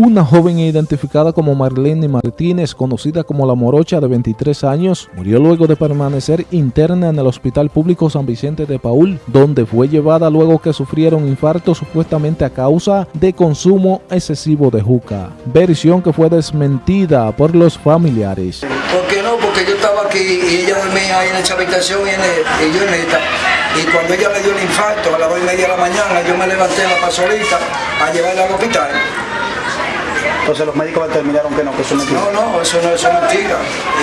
Una joven identificada como Marlene Martínez, conocida como La Morocha de 23 años, murió luego de permanecer interna en el Hospital Público San Vicente de Paul, donde fue llevada luego que sufrieron infarto supuestamente a causa de consumo excesivo de juca. Versión que fue desmentida por los familiares. ¿Por qué no? Porque yo estaba aquí y ella dormía ahí en esa habitación y, en el, y yo en esta. Y cuando ella le dio el infarto a las 2 y media de la mañana, yo me levanté en la pasolita a llevarla al hospital. Entonces los médicos determinaron que no, que eso no No, no, eso no eso es mentira.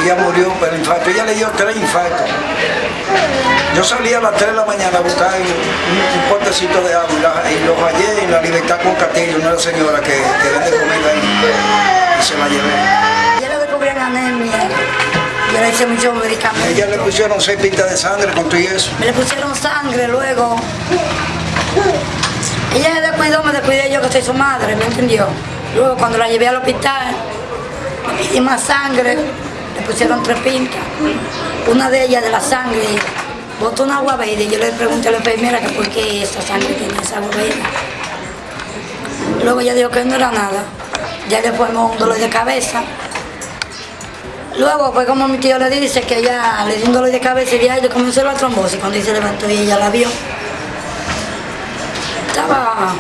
Ella murió por el infarto. Ella le dio tres infartos. Yo salí a las 3 de la mañana a buscar un, un potecito de agua y, la- y los hallé en la libertad con Castillo, una señora que, que vende comida ahí. Y se la llevé. Ya le descubrieron anemia. Yo le hice muchos medicamentos. Ella le pusieron seis pintas de sangre con todo y eso. Me le pusieron sangre luego. Ella se descuidó, me descuidé yo que soy su madre, ¿me entendió? Luego cuando la llevé al hospital, le más sangre, le pusieron tres pintas. Una de ellas de la sangre botó una agua verde yo le pregunté a la enfermera que por qué esa sangre tenía esa agua verde. Luego ella dijo que no era nada. Ya le formó un dolor de cabeza. Luego fue como mi tío le dice que ella le dio un dolor de cabeza y ya comenzó la trombosis. Cuando ella se levantó y ella la vio. Estaba...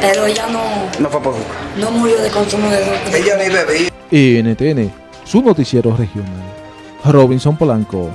Pero ella no, No fue por juca. no murió de consumo de droga. Ella ni bebía. NTN, su noticiero regional. Robinson Polanco.